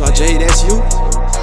So Jay, that's you.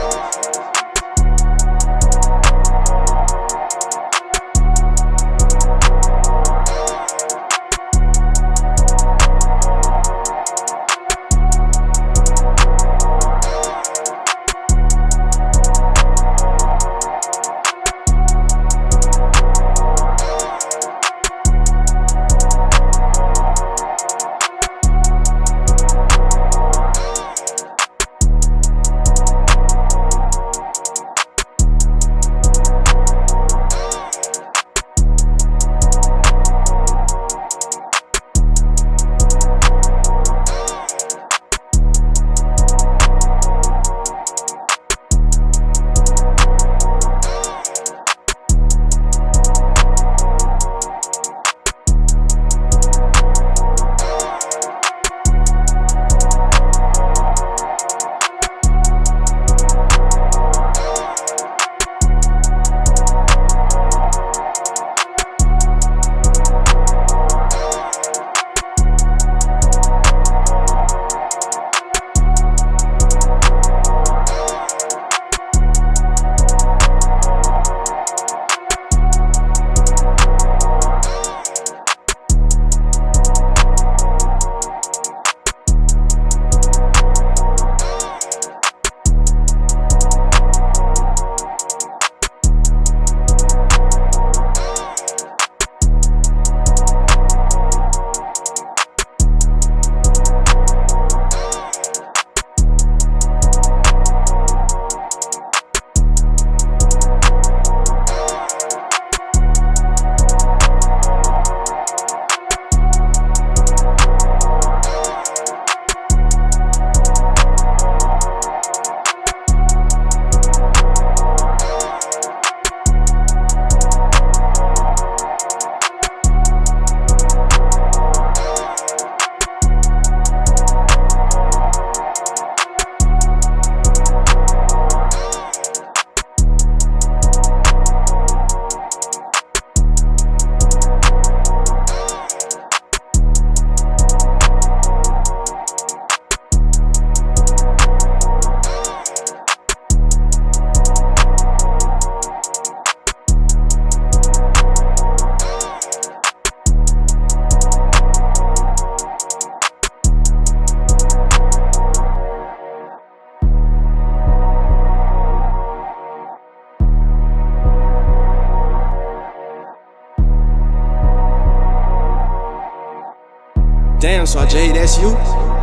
Damn, so Jay, that's you?